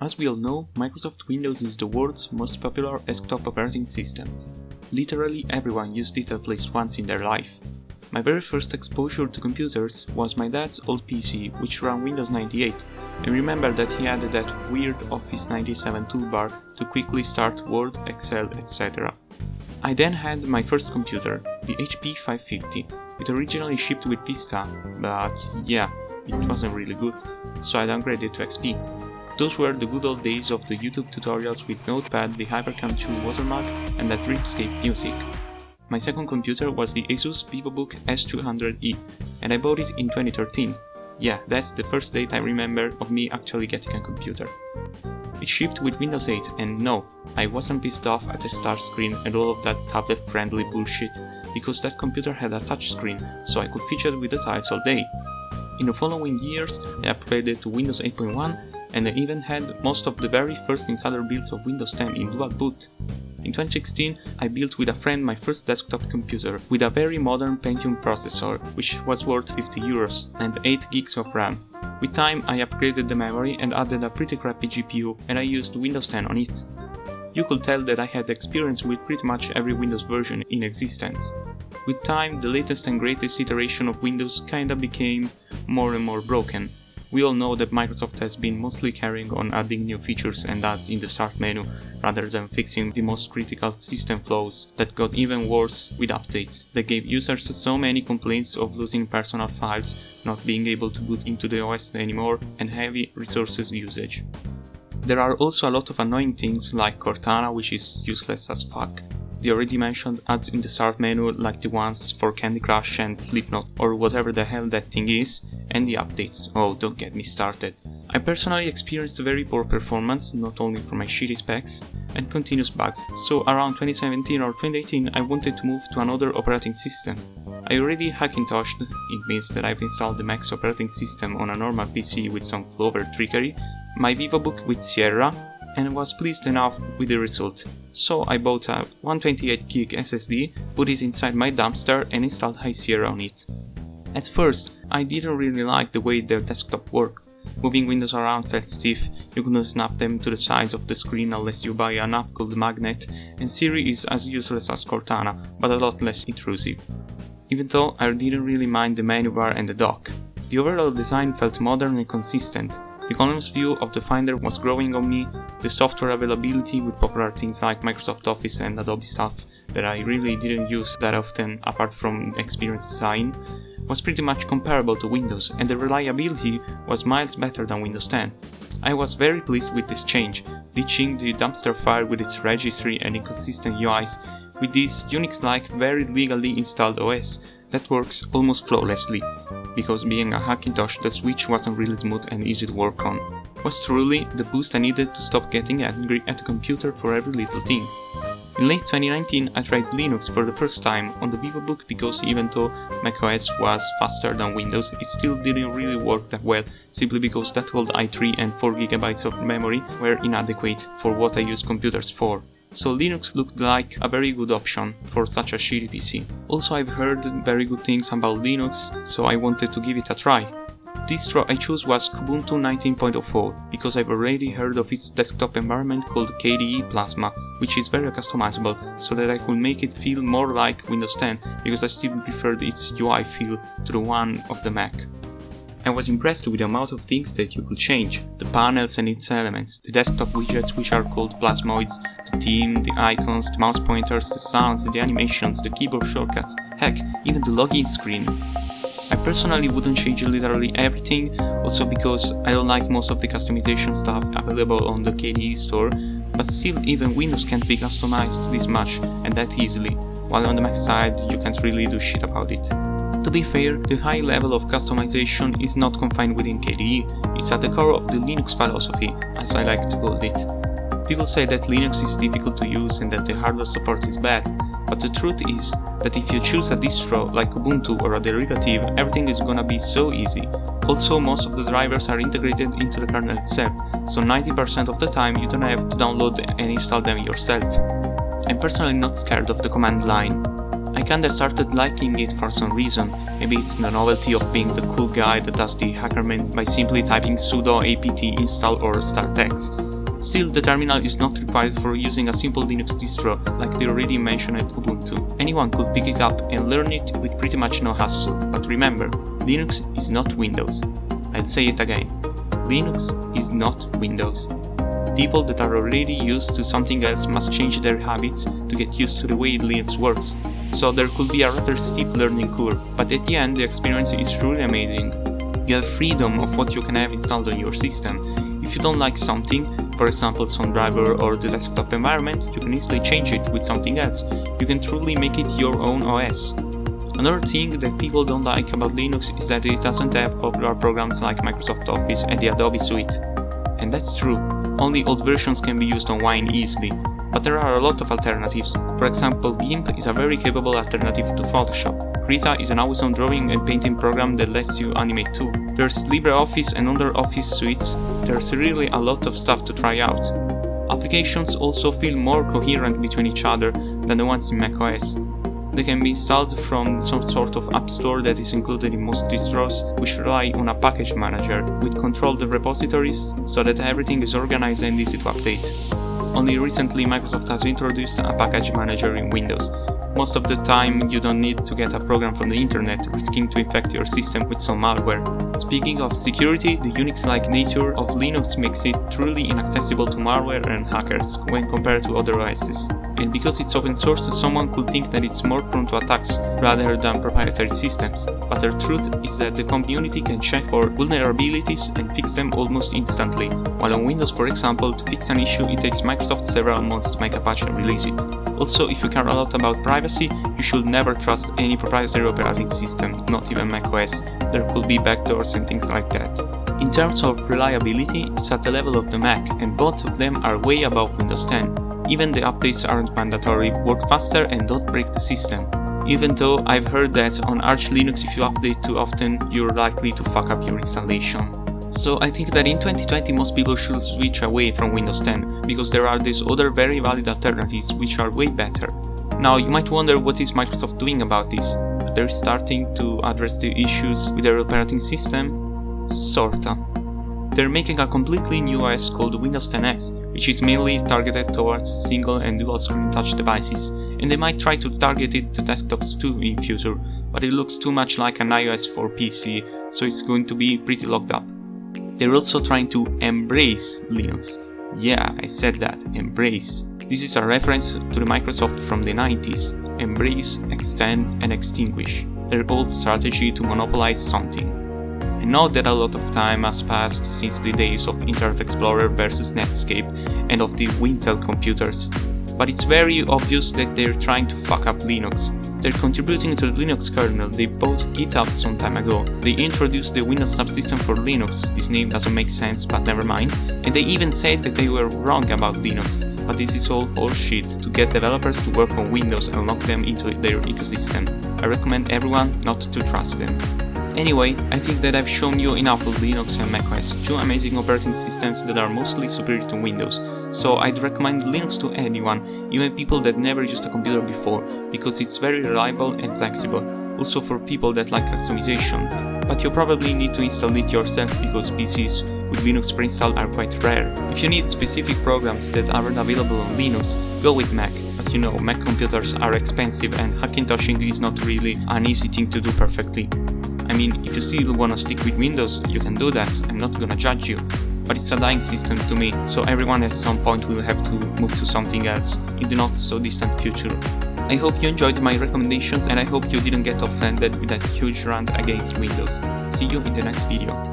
As we all know, Microsoft Windows is the world's most popular desktop operating system. Literally everyone used it at least once in their life. My very first exposure to computers was my dad's old PC, which ran Windows 98. I remember that he had that weird Office 97 toolbar to quickly start Word, Excel, etc. I then had my first computer, the HP 550. It originally shipped with Vista, but yeah, it wasn't really good, so I downgraded to XP. Those were the good old days of the YouTube tutorials with Notepad, the Hypercam 2 watermark and that Dreamscape music. My second computer was the Asus VivoBook S200E and I bought it in 2013. Yeah, that's the first date I remember of me actually getting a computer. It shipped with Windows 8 and no, I wasn't pissed off at the start screen and all of that tablet-friendly bullshit, because that computer had a touchscreen, so I could fidget with the tiles all day. In the following years, I upgraded to Windows 8.1 and I even had most of the very first insider builds of Windows 10 in dual boot. In 2016, I built with a friend my first desktop computer with a very modern Pentium processor, which was worth 50 euros, and 8 gigs of RAM. With time, I upgraded the memory and added a pretty crappy GPU, and I used Windows 10 on it. You could tell that I had experience with pretty much every Windows version in existence. With time, the latest and greatest iteration of Windows kinda became more and more broken, we all know that Microsoft has been mostly carrying on adding new features and ads in the start menu rather than fixing the most critical system flaws that got even worse with updates that gave users so many complaints of losing personal files, not being able to boot into the OS anymore and heavy resources usage. There are also a lot of annoying things like Cortana which is useless as fuck, the already mentioned ads in the start menu like the ones for Candy Crush and Slipknot or whatever the hell that thing is, and the updates, oh don't get me started. I personally experienced very poor performance, not only for my shitty specs, and continuous bugs, so around 2017 or 2018 I wanted to move to another operating system. I already Hackintoshed, it means that I've installed the Max operating system on a normal PC with some clever trickery, my VivoBook with Sierra, and was pleased enough with the result. So I bought a 128GB SSD, put it inside my dumpster and installed High Sierra on it. At first, I didn't really like the way the desktop worked. Moving windows around felt stiff, you couldn't snap them to the size of the screen unless you buy an app called Magnet, and Siri is as useless as Cortana, but a lot less intrusive. Even though I didn't really mind the menu bar and the dock. The overall design felt modern and consistent, the columns view of the Finder was growing on me, the software availability with popular things like Microsoft Office and Adobe stuff that I really didn't use that often apart from Experience Design, was pretty much comparable to Windows and the reliability was miles better than Windows 10. I was very pleased with this change, ditching the dumpster fire with its registry and inconsistent UIs with this Unix-like very legally installed OS that works almost flawlessly, because being a Hackintosh the switch wasn't really smooth and easy to work on. Was truly the boost I needed to stop getting angry at the computer for every little thing. In late 2019 I tried Linux for the first time on the VivoBook because even though macOS was faster than Windows, it still didn't really work that well, simply because that old i3 and 4GB of memory were inadequate for what I use computers for so Linux looked like a very good option for such a shitty PC. Also I've heard very good things about Linux, so I wanted to give it a try. Distro I chose was Kubuntu 19.04 because I've already heard of its desktop environment called KDE Plasma, which is very customizable so that I could make it feel more like Windows 10 because I still preferred its UI feel to the one of the Mac. I was impressed with the amount of things that you could change, the panels and its elements, the desktop widgets which are called plasmoids, the theme, the icons, the mouse pointers, the sounds, the animations, the keyboard shortcuts, heck, even the login screen. I personally wouldn't change literally everything, also because I don't like most of the customization stuff available on the KDE store, but still even Windows can't be customized this much and that easily, while on the Mac side you can't really do shit about it. To be fair, the high level of customization is not confined within KDE, it's at the core of the Linux philosophy, as I like to call it. People say that Linux is difficult to use and that the hardware support is bad, but the truth is that if you choose a distro like Ubuntu or a derivative, everything is gonna be so easy. Also, most of the drivers are integrated into the kernel itself, so 90% of the time you don't have to download and install them yourself. I'm personally not scared of the command line, I kinda started liking it for some reason, maybe it's the novelty of being the cool guy that does the hackerman by simply typing sudo apt install or startx. Still, the terminal is not required for using a simple Linux distro like the already mentioned Ubuntu. Anyone could pick it up and learn it with pretty much no hassle, but remember, Linux is not Windows. I'll say it again, Linux is not Windows. People that are already used to something else must change their habits to get used to the way Linux works, so there could be a rather steep learning curve, but at the end the experience is truly amazing. You have freedom of what you can have installed on your system. If you don't like something, for example some driver or the desktop environment, you can easily change it with something else. You can truly make it your own OS. Another thing that people don't like about Linux is that it doesn't have popular programs like Microsoft Office and the Adobe Suite. And that's true, only old versions can be used on Wine easily, but there are a lot of alternatives. For example, GIMP is a very capable alternative to Photoshop. Krita is an always-on drawing and painting program that lets you animate too. There's LibreOffice and other office suites, there's really a lot of stuff to try out. Applications also feel more coherent between each other than the ones in macOS. They can be installed from some sort of app store that is included in most distros, which rely on a package manager with controlled repositories so that everything is organized and easy to update. Only recently Microsoft has introduced a package manager in Windows, most of the time you don't need to get a program from the internet, risking to infect your system with some malware. Speaking of security, the Unix-like nature of Linux makes it truly inaccessible to malware and hackers when compared to other OSs. And because it's open source, someone could think that it's more prone to attacks rather than proprietary systems, but the truth is that the community can check for vulnerabilities and fix them almost instantly, while on Windows for example, to fix an issue it takes Microsoft several months to make a patch and release it. Also, if you care a lot about privacy, you should never trust any proprietary operating system, not even macOS, there could be backdoors and things like that. In terms of reliability, it's at the level of the Mac, and both of them are way above Windows 10. Even the updates aren't mandatory, work faster and don't break the system. Even though I've heard that on Arch Linux if you update too often, you're likely to fuck up your installation. So I think that in 2020 most people should switch away from Windows 10, because there are these other very valid alternatives which are way better. Now you might wonder what is Microsoft doing about this? They're starting to address the issues with their operating system? Sorta. They're making a completely new OS called Windows 10X, which is mainly targeted towards single and dual screen touch devices, and they might try to target it to desktops too in future, but it looks too much like an iOS for PC, so it's going to be pretty locked up. They're also trying to embrace Linux. Yeah, I said that, embrace. This is a reference to the Microsoft from the 90s. Embrace, extend and extinguish. Their old strategy to monopolize something. I know that a lot of time has passed since the days of Internet Explorer versus Netscape and of the Wintel computers, but it's very obvious that they're trying to fuck up Linux, they're contributing to the Linux kernel they bought GitHub some time ago. They introduced the Windows subsystem for Linux, this name doesn't make sense but never mind, and they even said that they were wrong about Linux, but this is all horseshit to get developers to work on Windows and lock them into their ecosystem. I recommend everyone not to trust them. Anyway, I think that I've shown you enough of Linux and macOS, two amazing operating systems that are mostly superior to Windows, so I'd recommend Linux to anyone, even people that never used a computer before, because it's very reliable and flexible, also for people that like customization. But you probably need to install it yourself because PCs with Linux pre-installed are quite rare. If you need specific programs that aren't available on Linux, go with Mac, but you know, Mac computers are expensive and Hackintoshing is not really an easy thing to do perfectly. I mean, if you still wanna stick with Windows, you can do that, I'm not gonna judge you. But it's a dying system to me, so everyone at some point will have to move to something else, in the not so distant future. I hope you enjoyed my recommendations and I hope you didn't get offended with that huge rant against Windows. See you in the next video.